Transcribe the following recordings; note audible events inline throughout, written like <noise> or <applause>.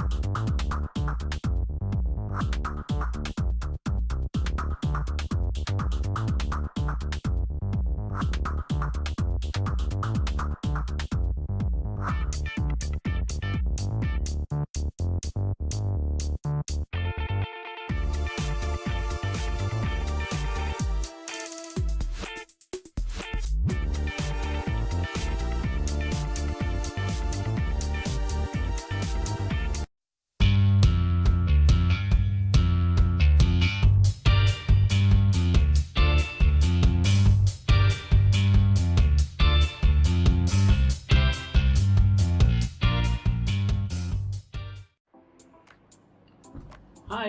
you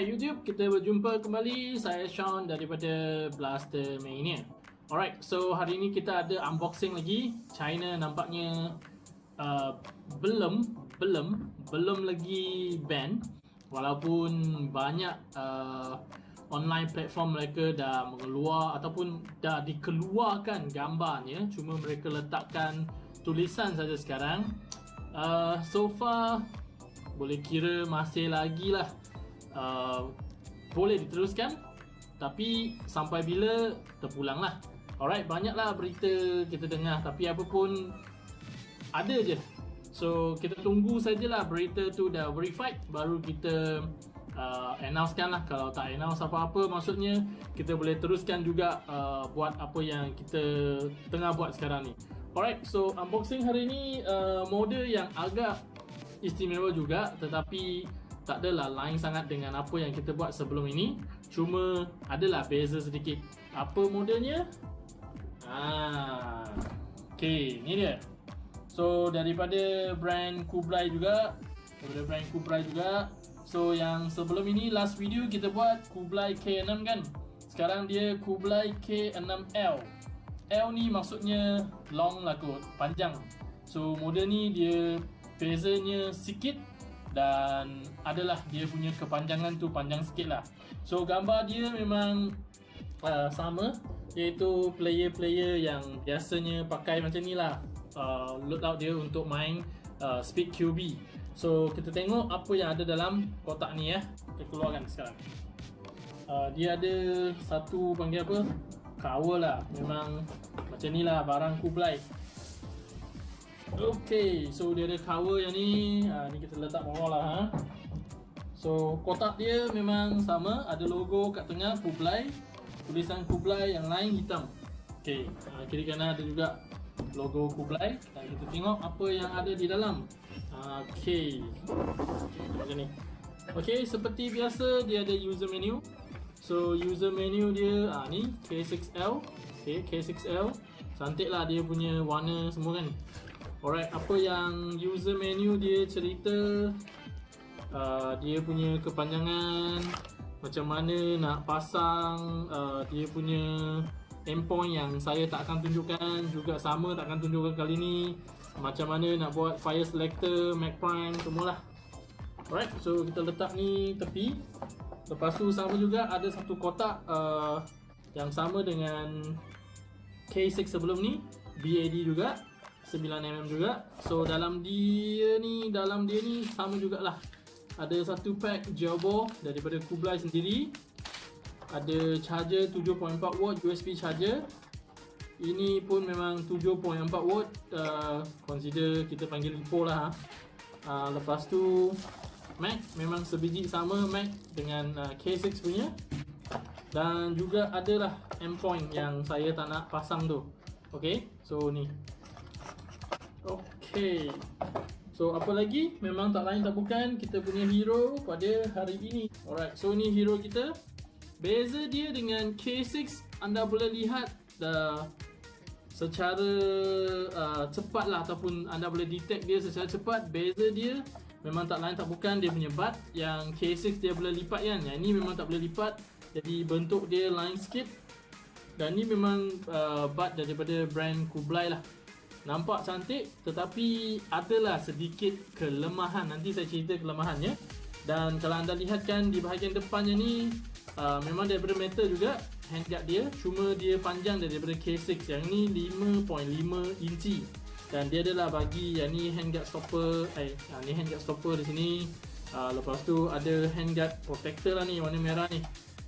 Hai YouTube, kita berjumpa kembali. Saya Sean daripada Blaster Mania. Alright, so hari ini kita ada unboxing lagi. China nampaknya uh, belum belum belum lagi ban walaupun banyak uh, online platform mereka dah mengeluar ataupun dah dikeluarkan gambarnya cuma mereka letakkan tulisan saja sekarang uh, so far boleh kira masih lagi lah uh, boleh diteruskan tapi sampai bila terpulang lah alright banyaklah berita kita dengar tapi apa pun ada je. So kita tunggu sajalah berita tu dah verified baru kita uh, announcekan lah kalau tak announce apa-apa maksudnya kita boleh teruskan juga uh, buat apa yang kita tengah buat sekarang ni. Alright so unboxing hari ni uh, model yang agak istimewa juga tetapi tak adalah lain sangat dengan apa yang kita buat sebelum ini. Cuma adalah beza sedikit. Apa modelnya? Ah okey ni dia. So daripada brand Kublai juga daripada brand Kublai juga. So yang sebelum ini last video kita buat Kublai K6 kan? Sekarang dia Kublai K6L L ni maksudnya long lah kot panjang. So model ni dia bezanya sikit dan adalah dia punya kepanjangan tu panjang sikit lah. So gambar dia memang uh, sama. Iaitu player-player yang biasanya pakai macam ni lah. Uh, loadout dia untuk main uh, speed QB so kita tengok apa yang ada dalam kotak ni ya kita keluarkan sekarang. Uh, dia ada satu panggil apa? Cover lah. Memang macam ni lah barang Kublai Okay, so dia ada cover yang ni. Ha, Ni kita letak bawah lah ha. So, kotak dia memang sama. Ada logo kat tengah, Kublai. Tulisan Kublai yang lain hitam. Okay, ha, kiri kanan ada juga logo Kublai. Dan kita tengok apa yang ada di dalam. Ha, Okay. Macam ni. Okay, seperti biasa dia ada user menu. So, user menu dia ha, ni K6L Okay, K6L Cantik lah dia punya warna semua kan Alright, apa yang user menu dia cerita? Uh, Dia punya kepanjangan Macam mana nak pasang uh, Dia punya endpoint yang saya tak akan tunjukkan Juga sama tak akan tunjukkan kali ni. Macam mana nak buat fire selector, Mac Prime, semualah. Alright, so kita letak ni tepi. Lepas tu sama juga ada satu kotak uh, Yang sama dengan K6 sebelum ni BAD juga 9mm juga. So dalam dia ni Dalam dia ni sama jugalah. Ada satu pack Jawbo Daripada Kublai sendiri. Ada charger 7.4W USB charger. Ini pun memang 7.4W uh, Consider kita panggil lipo lah uh, Lepas tu Mac memang sebiji sama Mac Dengan uh, K6 punya. Dan juga adalah endpoint yang saya tak nak pasang tu. Okay, so ni Okay So apa lagi? Memang tak lain tak bukan Kita punya hero pada hari ini. Alright, so ni hero kita. Beza dia dengan K6 Anda boleh lihat uh, Secara uh, cepat lah Ataupun anda boleh detect dia secara cepat. Beza dia Memang tak lain tak bukan Dia punya butt Yang K6 dia boleh lipat kan? Yang ni memang tak boleh lipat Jadi bentuk dia lain sikit Dan ni memang uh, butt daripada brand Kublai lah Nampak cantik tetapi adalah sedikit kelemahan. Nanti saya cerita kelemahannya. Dan kalau anda lihatkan di bahagian depannya ni uh, Memang daripada metal juga handguard dia. Cuma dia panjang daripada K6 Yang ni 5.5 inci. Dan dia adalah bagi yang ni handguard stopper Eh, yang ni handguard stopper di sini. Uh, Lepas tu ada handguard protector lah ni warna merah ni.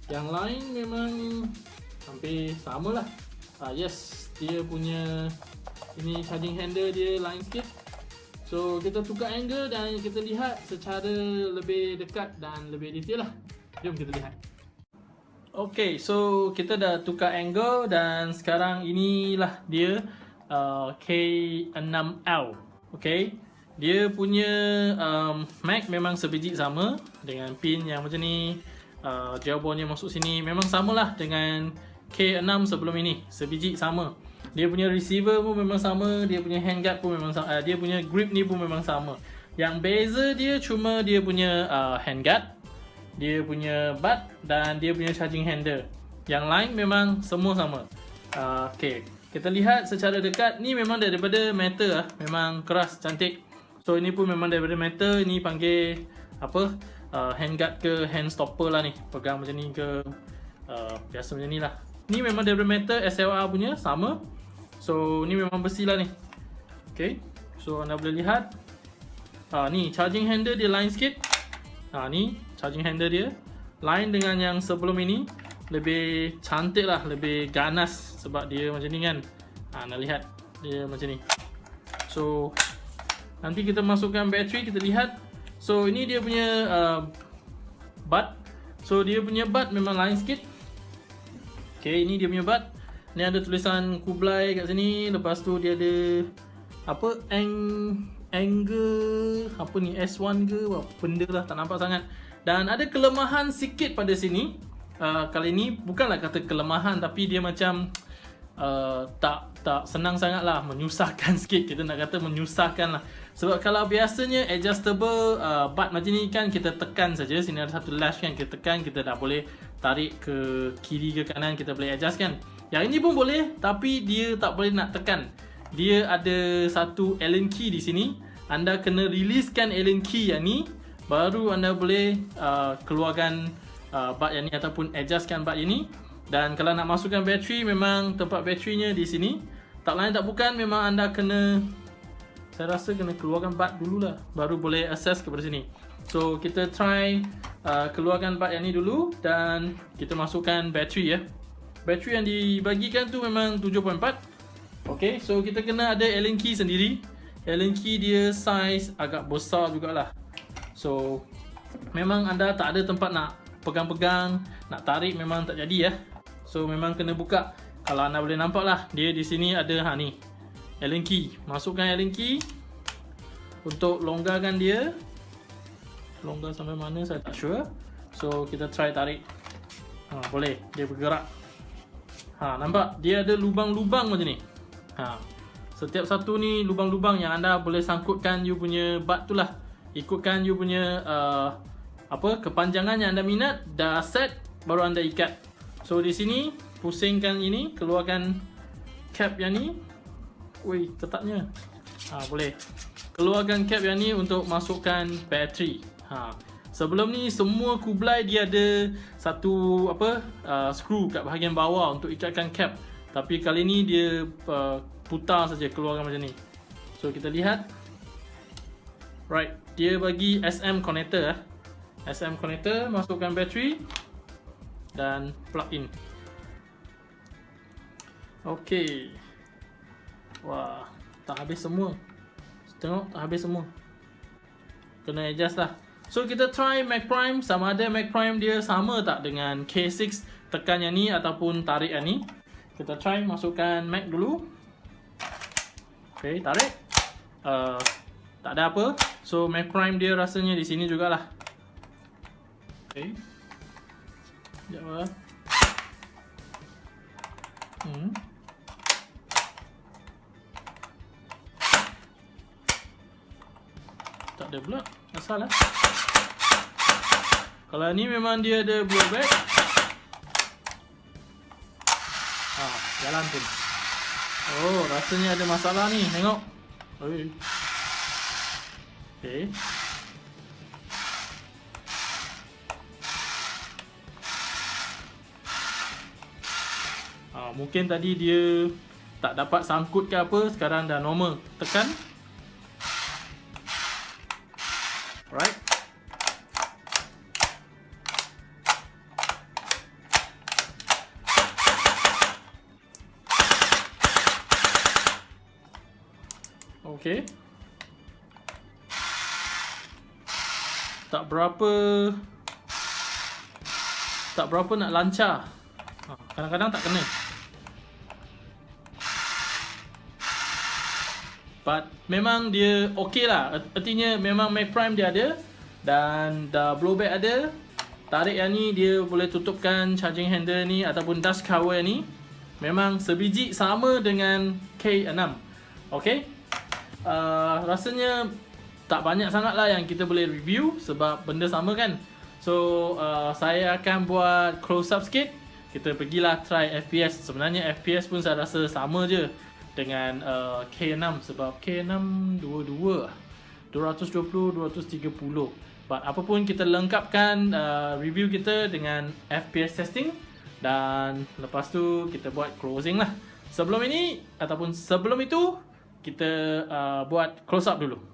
Yang lain memang hampir sama lah uh, Yes, dia punya ini charging handle dia lain sikit. So kita tukar angle dan kita lihat secara lebih dekat dan lebih detail lah. Jom kita lihat. Okay, so kita dah tukar angle dan sekarang inilah dia uh, K6L Okay, dia punya um, mag memang sebiji sama dengan pin yang macam ni. Uh, bondnya masuk sini memang samalah dengan K6 sebelum ini. Sebiji sama Dia punya receiver pun memang sama Dia punya handguard pun memang sama uh, Dia punya grip ni pun memang sama Yang beza dia cuma dia punya uh, handguard dia punya butt dan dia punya charging handle. Yang lain memang semua sama. Uh, okay, kita lihat secara dekat ni memang daripada metal lah. Memang keras, cantik. So ini pun memang daripada metal. Ini panggil apa? Uh, handguard ke hand stopper lah ni. Pegang macam ni ke uh, biasa macam ni lah. Ni memang daripada metal SLR punya sama. So ni memang besi lah ni. Okay, so anda boleh lihat. Uh, ni charging handle dia lain sikit. Ha, ni charging handle dia. Lain dengan yang sebelum ini. Lebih cantik lah lebih ganas sebab dia macam ni kan. Ha, nak lihat dia macam ni. So nanti kita masukkan bateri kita lihat. So ini dia punya uh, bud so dia punya bud memang lain sikit. Ok ini dia punya bud ni ada tulisan Kublai kat sini lepas tu dia ada apa ang angle apa ni S1 ke apa benda lah tak nampak sangat. Dan ada kelemahan sikit pada sini. Uh, Kali ini bukanlah kata kelemahan Tapi dia macam uh, Tak tak senang sangat lah Menyusahkan <laughs> sikit. Kita nak kata menyusahkan lah. Sebab kalau biasanya adjustable uh, Butt macam ni kan kita tekan saja. Sini ada satu lash kan Kita tekan kita dah boleh Tarik ke kiri ke kanan Kita boleh adjust kan Yang ini pun boleh Tapi dia tak boleh nak tekan. Dia ada satu Allen key di sini. Anda kena releasekan Allen key yang ni baru anda boleh uh, keluarkan uh, bud yang ni ataupun adjustkan bud yang ni dan kalau nak masukkan bateri memang tempat baterinya di sini. Tak lain tak bukan memang anda kena saya rasa kena keluarkan bud dululah baru boleh access kepada sini. So kita try uh, keluarkan bud yang ni dulu dan kita masukkan bateri ya bateri yang dibagikan tu memang 7.4 ok so kita kena ada Allen key sendiri Allen key dia size agak besar jugalah So memang anda tak ada tempat nak pegang-pegang, nak tarik memang tak jadi ya. So memang kena buka. Kalau anda boleh nampak lah, dia di sini ada ha ni. Allen key. Masukkan Allen key untuk longgarkan dia. Longgar sampai mana saya tak sure. So kita try tarik. Ha boleh, dia bergerak. Ha nampak? Dia ada lubang-lubang macam ni. Ha. Setiap satu ni lubang-lubang yang anda boleh sangkutkan you punya butt tu lah. Ikutkan you punya uh, apa kepanjangan yang anda minat dah set baru anda ikat. So di sini pusingkan ini keluarkan cap yang ni. Woi ketatnya ha boleh. Keluarkan cap yang ni untuk masukkan bateri. Ha sebelum ni semua kublai dia ada satu apa uh, screw kat bahagian bawah untuk ikatkan cap. Tapi kali ni dia uh, putar saja keluarkan macam ni. So kita lihat. Right dia bagi SM connector eh. SM connector masukkan bateri dan plug in. Ok wah tak habis semua. Tengok tak habis semua. Kena adjust lah so kita try Mac Prime sama ada Mac Prime dia sama tak dengan K6 tekan yang ni ataupun tarik yang ni kita try masukkan Mac dulu ok tarik uh, tak ada apa So Mac Prime dia rasanya di sini jugalah. Okay. Sekejap lah. Hmm. Ada pula. Asal lah. Kalau ni memang dia ada blow back. Ha, jalan pun. Oh, rasanya ada masalah ni. Tengok. Oi. Okay. Ha, mungkin tadi dia tak dapat sangkut ke apa, sekarang dah normal. Tekan. Berapa tak berapa nak lancar. Ha, kadang-kadang tak kena. But memang dia okey lah. Artinya memang Mac Prime dia ada dan dah blowback ada. Tarik yang ni dia boleh tutupkan charging handle ni ataupun dust cover ni. Memang sebiji sama dengan K6. Okay. Uh, rasanya tak banyak sangat lah yang kita boleh review sebab benda sama kan. So uh, saya akan buat close up sikit. Kita pergilah try FPS Sebenarnya FPS pun saya rasa sama je Dengan uh, K6 Sebab K6 dua-dua. 220, 230 But apapun kita lengkapkan uh, review kita dengan FPS testing Dan lepas tu kita buat closing lah. Sebelum ini ataupun sebelum itu Kita uh, buat close up dulu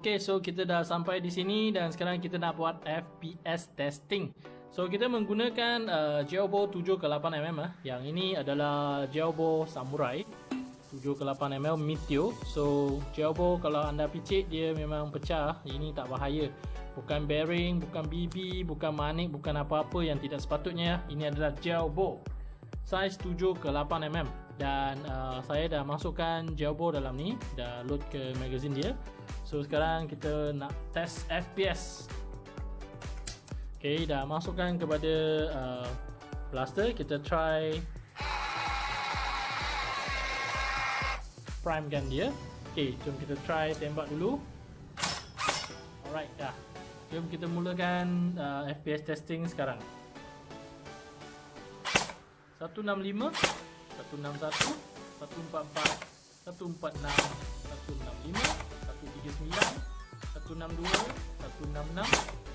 Okay, so kita dah sampai di sini dan sekarang kita nak buat FPS testing. So kita menggunakan uh, Geobo 7 ke 8 mm ah. Yang ini adalah Geobo Samurai 7 ke 8 mm Meteor. So Geobo kalau anda picit dia memang pecah. Ini tak bahaya. Bukan bearing, bukan BB, bukan manik, bukan apa-apa yang tidak sepatutnya. Ini adalah Geobo size 7 ke 8 mm dan uh, saya dah masukkan Geobo dalam ni, dah load ke magazine dia. So sekarang kita nak test FPS Okay dah masukkan kepada uh, blaster Kita try Prime gun dia. Okay jom kita try tembak dulu. Alright dah. Jom kita mulakan uh, FPS testing sekarang. 165 161 144 146 165 139 162 166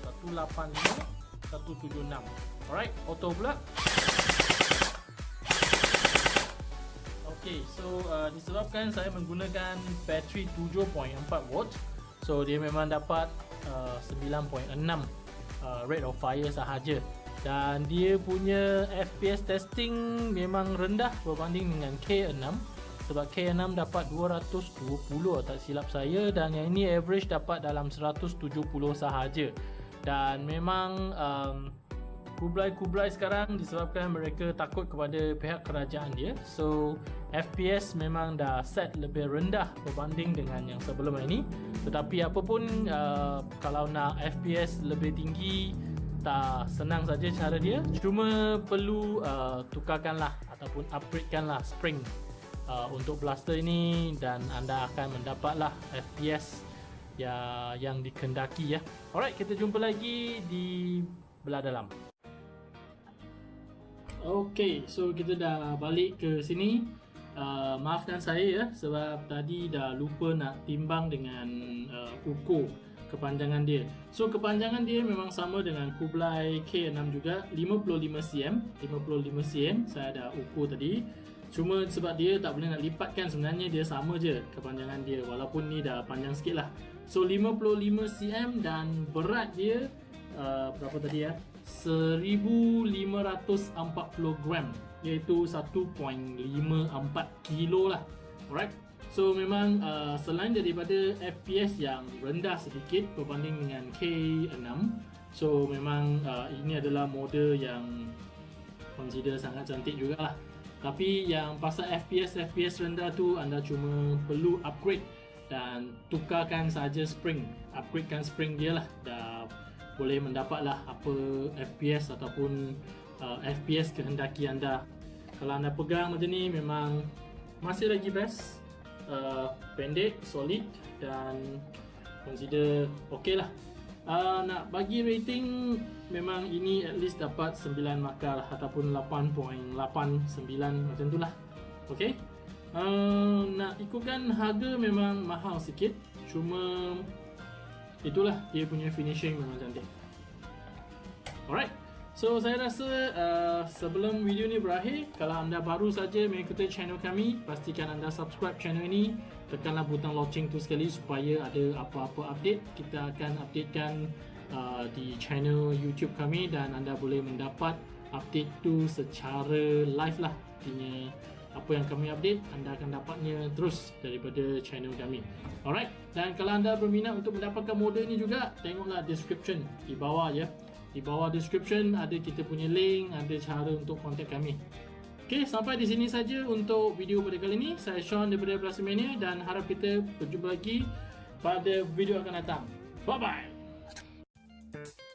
185 176 alright auto pula. Okay, so uh, disebabkan saya menggunakan bateri 7.4 volt So dia memang dapat uh, 9.6 uh, rate of fire sahaja Dan dia punya FPS testing memang rendah berbanding dengan K6 sebab K6 dapat 220 tak silap saya dan yang ini average dapat dalam 170 sahaja. Dan memang um, kublai-kublai sekarang disebabkan mereka takut kepada pihak kerajaan dia. So FPS memang dah set lebih rendah berbanding dengan yang sebelum ini. Tetapi apapun uh, kalau nak FPS lebih tinggi tak senang saja cara dia cuma perlu uh, tukarkanlah ataupun upgradekanlah spring uh, untuk blaster ini dan anda akan mendapatlah FPS ya yang dikendaki ya. Alright, kita jumpa lagi di belah dalam. Okay, so kita dah balik ke sini. Uh, maafkan saya ya sebab tadi dah lupa nak timbang dengan uh, ukur kepanjangan dia. So kepanjangan dia memang sama dengan Kublai K6 juga 55 cm, 55 cm saya dah ukur tadi. Cuma sebab dia tak boleh nak lipatkan sebenarnya dia sama je kepanjangan dia walaupun ni dah panjang sikit lah. So 55 cm dan berat dia uh, berapa tadi ya? 1540 gram iaitu 1.54 kilo lah. Alright So memang uh, selain daripada FPS yang rendah sedikit berbanding dengan K6 So memang uh, ini adalah model yang consider sangat cantik jugalah tapi yang pasal FPS FPS rendah tu anda cuma perlu upgrade dan tukarkan saja spring upgradekan spring dia lah dah boleh mendapatlah apa FPS ataupun uh, FPS kehendaki anda. Kalau anda pegang macam ni memang masih lagi best. Uh, pendek, solid dan consider okey lah. Uh, nak bagi rating memang ini at least dapat 9 markah lah, ataupun 8.89 macam tu lah. Okay. Uh, nak ikutkan harga memang mahal sikit. Cuma itulah dia punya finishing memang cantik. Alright. So saya rasa uh, sebelum video ni berakhir, kalau anda baru saja mengikuti channel kami, pastikan anda subscribe channel ini, tekanlah butang lonceng tu sekali supaya ada apa-apa update, kita akan updatekan uh, di channel YouTube kami dan anda boleh mendapat update tu secara live lah. Artinya apa yang kami update, anda akan dapatnya terus daripada channel kami. Alright, dan kalau anda berminat untuk mendapatkan model ni juga, tengoklah description di bawah ya. Di bawah description ada kita punya link, ada cara untuk kontak kami. Okey, sampai di sini saja untuk video pada kali ini. Saya Sean daripada Plasmania dan harap kita berjumpa lagi pada video akan datang. Bye-bye! Thank you.